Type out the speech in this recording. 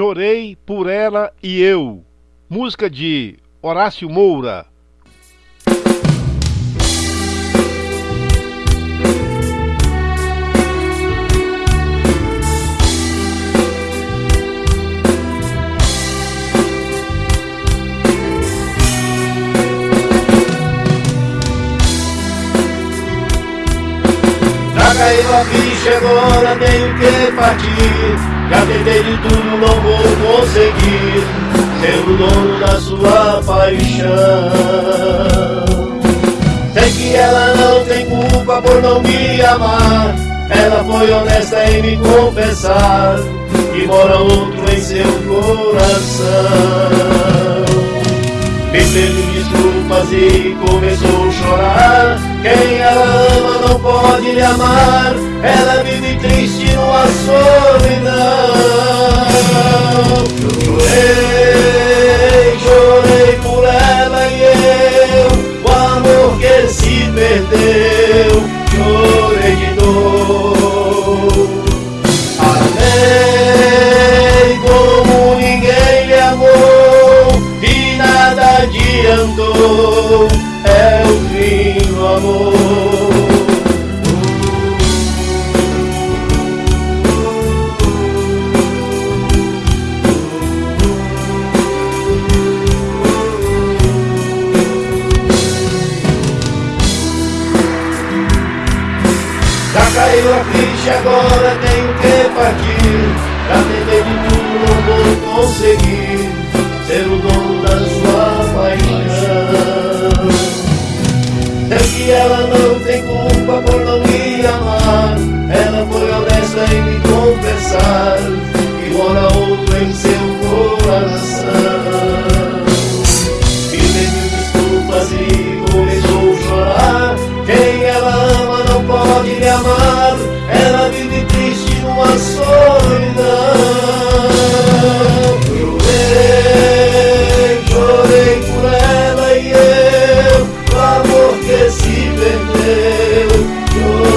Chorei por ela e eu. Música de Horácio Moura. Já caiu a ficha, agora tenho que partir. Já tentei de tudo, não vou conseguir ser o dono da sua paixão. Sei que ela não tem culpa por não me amar. Ela foi honesta em me confessar que mora outro em seu coração. Me pediu e começou a chorar. Quem ela ama não pode lhe amar. Ela vive triste numa solidão. Chorei, chorei por ela e eu. O amor que se perdeu. Adiantou. É o fim do amor. Já caiu a ficha, agora tenho culpa por não me amar. Ela foi honesta em me confessar que mora outro em seu coração. Me pediu desculpas e começou a chorar. Quem ela ama não pode me amar. Ela vive triste numa solidão. Esse perdeu.